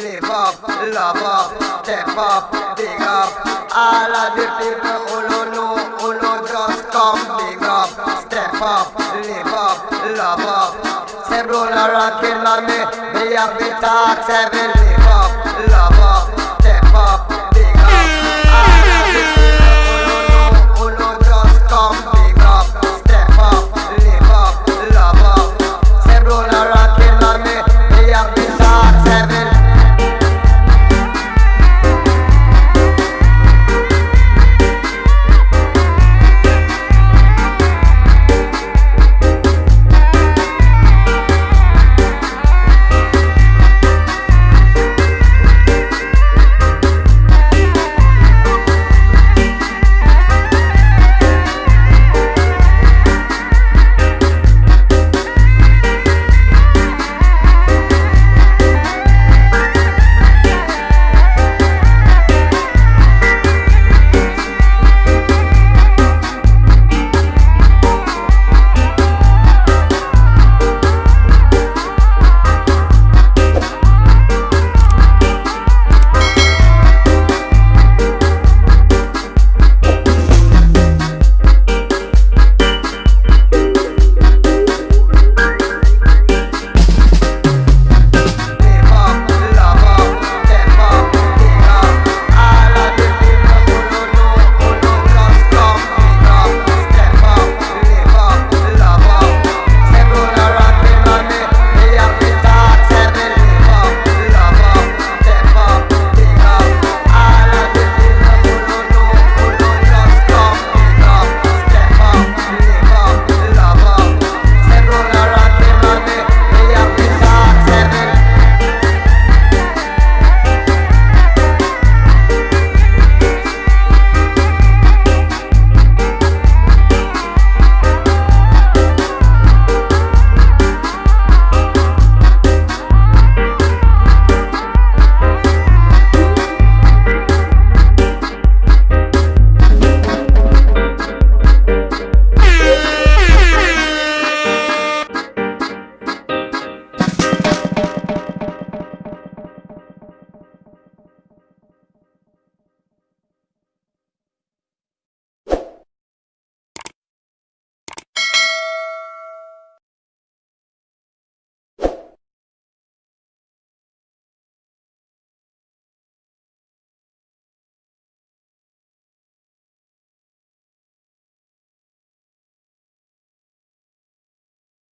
Live up, love up, step up, big up. All of the people who don't know, who don't just come big up, step up, live up, love up. Say bro, a rock in on me, me have to talk, say live up, love up,